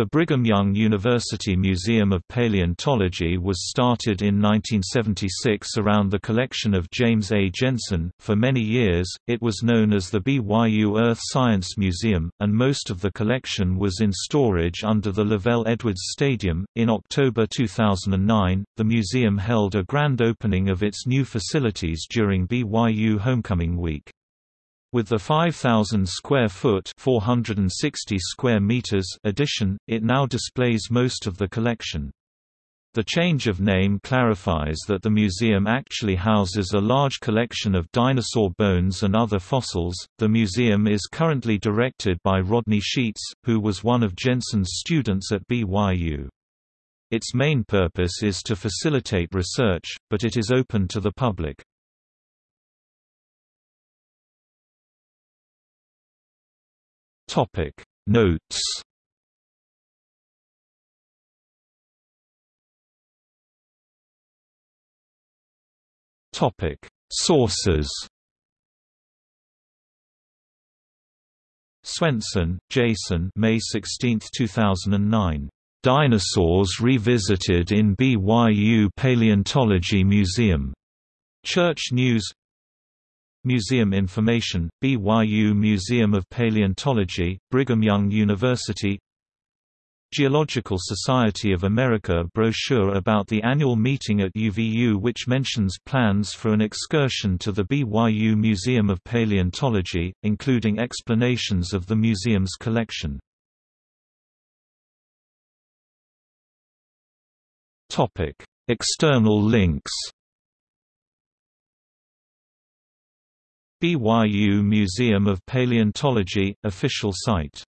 The Brigham Young University Museum of Paleontology was started in 1976 around the collection of James A. Jensen. For many years, it was known as the BYU Earth Science Museum, and most of the collection was in storage under the LaVell Edwards Stadium. In October 2009, the museum held a grand opening of its new facilities during BYU Homecoming Week. With the 5,000 square foot 460 square meters addition, it now displays most of the collection. The change of name clarifies that the museum actually houses a large collection of dinosaur bones and other fossils. The museum is currently directed by Rodney Scheetz, who was one of Jensen's students at BYU. Its main purpose is to facilitate research, but it is open to the public. Topic. Notes. Topic. Sources. Swensen, Jason. May 16, 2009. Dinosaurs Revisited in BYU Paleontology Museum. Church News Museum Information, BYU Museum of Paleontology, Brigham Young University Geological Society of America brochure about the annual meeting at UVU which mentions plans for an excursion to the BYU Museum of Paleontology, including explanations of the museum's collection. External links BYU Museum of Paleontology, official site